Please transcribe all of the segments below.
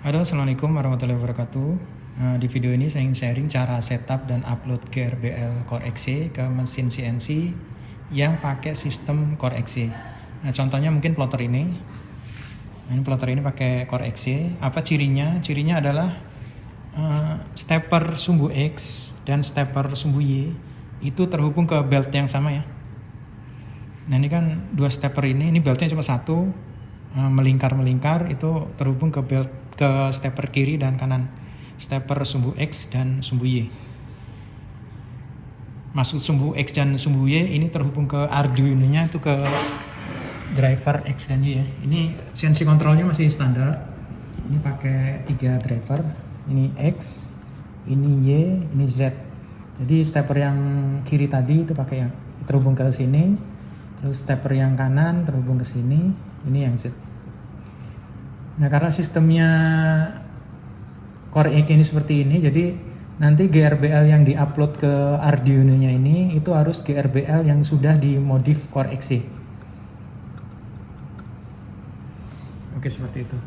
Halo, Assalamualaikum warahmatullahi wabarakatuh. Nah, di video ini saya ingin sharing cara setup dan upload GRBL Core XE ke mesin CNC yang pakai sistem Core XE. Nah, contohnya mungkin plotter ini. Nah, ini plotter ini pakai Core XE. Apa cirinya? Cirinya adalah uh, stepper sumbu X dan stepper sumbu Y itu terhubung ke belt yang sama ya. Nah ini kan dua stepper ini, ini beltnya cuma satu, uh, melingkar-melingkar itu terhubung ke belt ke stepper kiri dan kanan. Stepper sumbu X dan sumbu Y. Masuk sumbu X dan sumbu Y ini terhubung ke Arduino nya itu ke driver X dan Y ya. Ini CNC kontrolnya masih standar. Ini pakai tiga driver. Ini X ini Y ini Z. Jadi stepper yang kiri tadi itu pakai yang terhubung ke sini terus stepper yang kanan terhubung ke sini ini yang Z Nah karena sistemnya Core ini seperti ini, jadi nanti GRBL yang diupload ke Arduino-nya ini itu harus GRBL yang sudah dimodif Core XE. Oke seperti itu.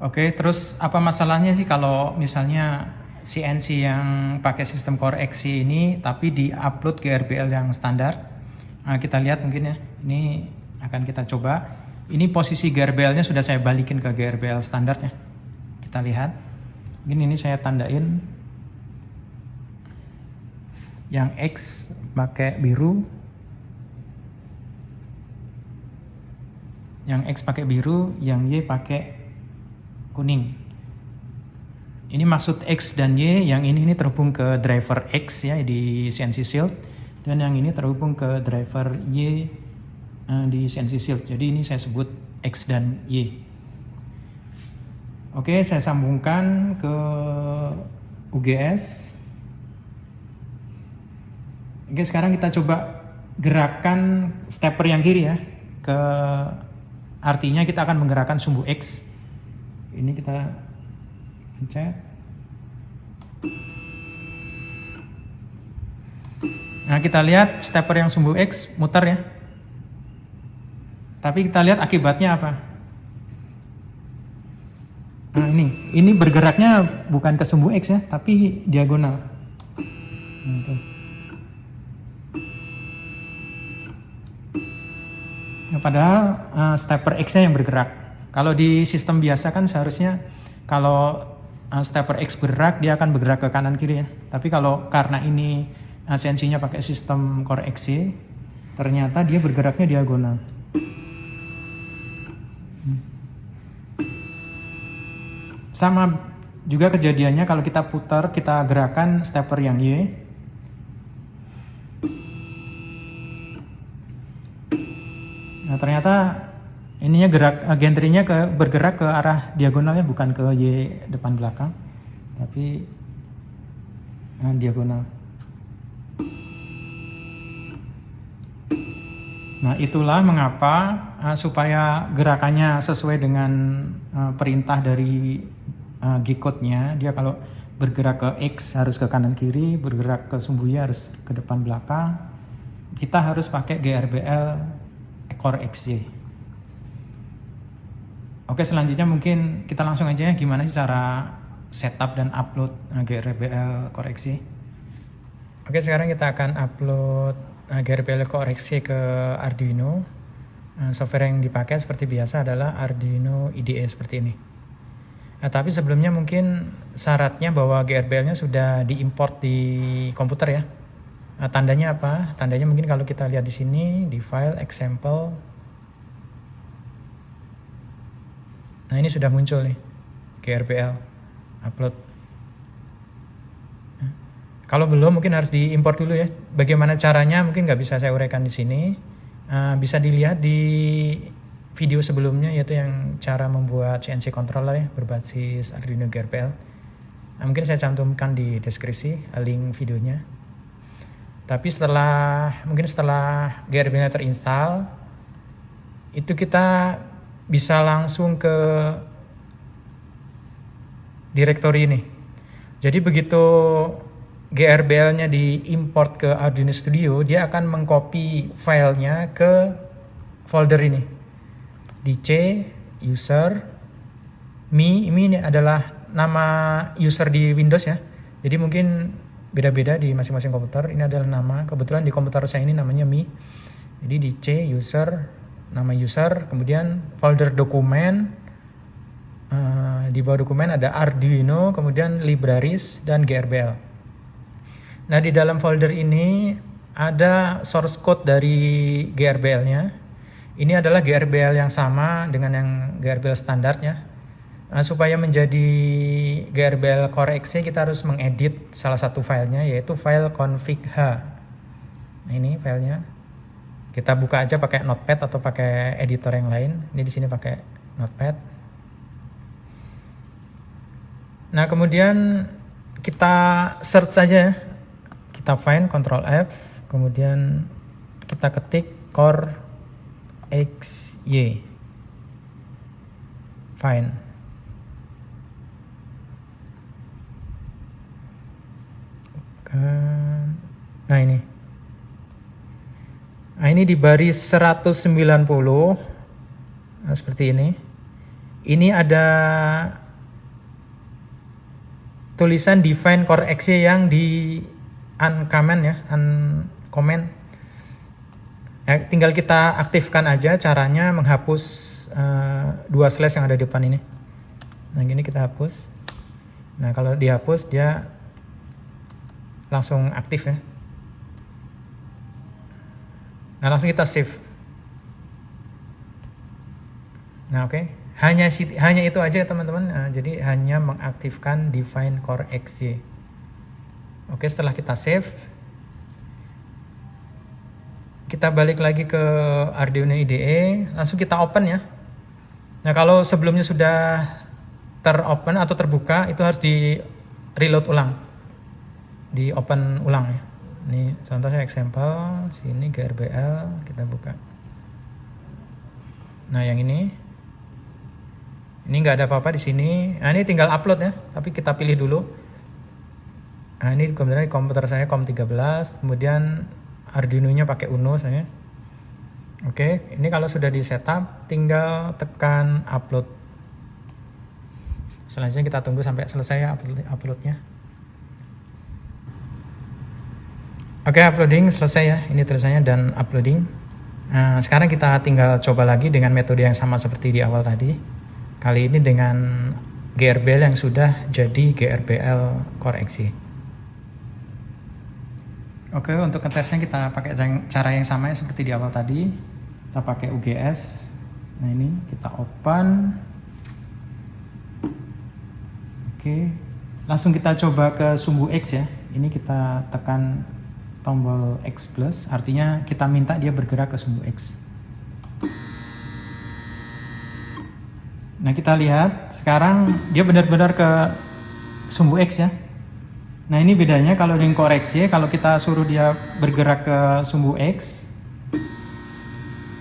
Oke terus apa masalahnya sih kalau misalnya CNC yang pakai sistem Core XE ini tapi diupload GRBL yang standar? Nah, kita lihat mungkin ya, ini akan kita coba ini posisi GRBL-nya sudah saya balikin ke GRBL standarnya. Kita lihat. Ini ini saya tandain. Yang X pakai biru. Yang X pakai biru, yang Y pakai kuning. Ini maksud X dan Y, yang ini ini terhubung ke driver X ya di CNC Shield dan yang ini terhubung ke driver Y uh, di CNC Shield. Jadi ini saya sebut X dan Y. Oke, saya sambungkan ke UGS. Oke, sekarang kita coba gerakan stepper yang kiri ya. Ke artinya kita akan menggerakkan sumbu X. Ini kita pencet. Nah, kita lihat stepper yang sumbu X muter ya. Tapi kita lihat akibatnya apa. Nah ini, ini bergeraknya bukan ke sumbu X ya, tapi diagonal. Nah, Nah, padahal uh, stepper X-nya yang bergerak. Kalau di sistem biasa kan seharusnya kalau uh, stepper X bergerak dia akan bergerak ke kanan kiri ya. Tapi kalau karena ini sensinya pakai sistem Core XY, ternyata dia bergeraknya diagonal. Sama juga kejadiannya kalau kita putar, kita gerakan stepper yang Y. Nah, ternyata ininya gerak gentrinya ke bergerak ke arah diagonalnya bukan ke Y depan belakang, tapi nah, diagonal. Nah, itulah mengapa uh, supaya gerakannya sesuai dengan uh, perintah dari uh, G-code-nya, dia kalau bergerak ke X harus ke kanan kiri, bergerak ke sumbu Y harus ke depan belakang. Kita harus pakai GRBL Core XY. Oke, selanjutnya mungkin kita langsung aja ya gimana sih cara setup dan upload GRBL XY. Oke, sekarang kita akan upload GRBL Core XY ke Arduino. Software yang dipakai seperti biasa adalah Arduino IDE seperti ini. Nah, tapi sebelumnya mungkin syaratnya bahwa GRBL-nya sudah diimport di komputer ya. Nah, tandanya apa? Tandanya mungkin kalau kita lihat di sini di file example. Nah, ini sudah muncul nih GRBL upload. Kalau belum mungkin harus diimport dulu ya. Bagaimana caranya mungkin nggak bisa saya uraikan di sini. Uh, bisa dilihat di video sebelumnya yaitu yang cara membuat CNC controller ya berbasis Arduino GRPL. Nah, mungkin saya cantumkan di deskripsi link videonya. Tapi setelah mungkin setelah GRPL terinstall itu kita bisa langsung ke directory ini. Jadi begitu GRBL-nya diimport ke Arduino Studio, dia akan mengcopy filenya ke folder ini di C user Mi, ini adalah nama user di Windows ya. Jadi mungkin beda-beda di masing-masing komputer. Ini adalah nama. Kebetulan di komputer saya ini namanya Mi. Jadi di C user, nama user, kemudian folder dokumen. Uh, di bawah dokumen ada Arduino, kemudian libraries dan GRBL. Nah di dalam folder ini ada source code dari GRBL-nya. Ini adalah GRBL yang sama dengan yang GRBL standarnya. Nah, supaya menjadi GRBL X kita harus mengedit salah satu filenya yaitu file config.h. Nah, ini filenya. Kita buka aja pakai Notepad atau pakai editor yang lain. Ini di sini pakai Notepad. Nah, kemudian kita search saja. Kita find Ctrl F, kemudian kita ketik core xy. Find. nah ini nah ini di baris 190 nah, seperti ini ini ada tulisan define core x yang di uncomment ya uncomment ya, tinggal kita aktifkan aja caranya menghapus uh, dua slash yang ada di depan ini nah ini kita hapus nah kalau dihapus dia langsung aktif ya. Nah langsung kita save. Nah oke, okay. hanya hanya itu aja teman-teman. Nah, jadi hanya mengaktifkan define core xy. Oke setelah kita save, kita balik lagi ke Arduino IDE, langsung kita open ya. Nah kalau sebelumnya sudah teropen atau terbuka itu harus di reload ulang di open ulang ya. Ini contohnya example, sini GRBL kita buka. Nah yang ini, ini nggak ada apa-apa di sini. Nah ini tinggal upload ya, tapi kita pilih dulu. Nah ini kemudian di komputer saya COM13, kemudian Arduino-nya pakai Uno saya. Oke, ini kalau sudah di setup, tinggal tekan upload. Selanjutnya kita tunggu sampai selesai ya upload uploadnya. Oke, uploading selesai ya. Ini tulisannya dan uploading. Nah, sekarang kita tinggal coba lagi dengan metode yang sama seperti di awal tadi. Kali ini dengan GRBL yang sudah jadi GRBL XE. Oke, untuk ngetesnya kita pakai cara yang sama ya seperti di awal tadi. Kita pakai UGS. Nah, ini kita open. Oke. Langsung kita coba ke sumbu X ya. Ini kita tekan tombol X plus artinya kita minta dia bergerak ke sumbu X nah kita lihat sekarang dia benar-benar ke sumbu X ya nah ini bedanya kalau yang koreksi kalau kita suruh dia bergerak ke sumbu X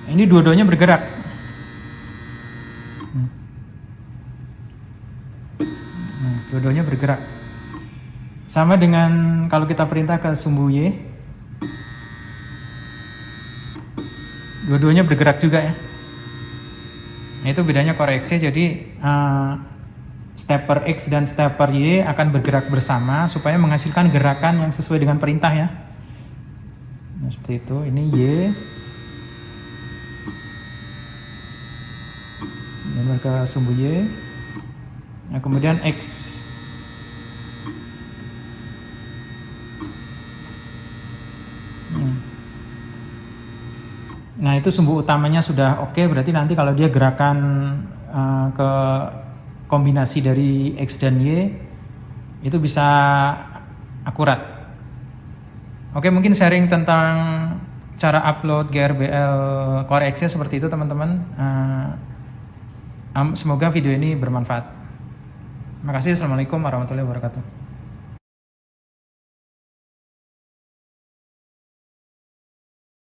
ini dua-duanya bergerak. Nah, dua-duanya bergerak. Sama dengan kalau kita perintah ke sumbu Y dua-duanya bergerak juga ya. Nah, itu bedanya koreksi jadi uh, stepper X dan stepper Y akan bergerak bersama supaya menghasilkan gerakan yang sesuai dengan perintah ya. Nah, seperti itu. Ini Y. Dan ke sumbu Y. Nah, kemudian X. Nah itu sumbu utamanya sudah oke, okay, berarti nanti kalau dia gerakan uh, ke kombinasi dari X dan Y, itu bisa akurat. Oke mungkin sharing tentang cara upload GRBL Core X seperti itu teman-teman. Um, semoga video ini bermanfaat. Terima kasih. Assalamualaikum warahmatullahi wabarakatuh.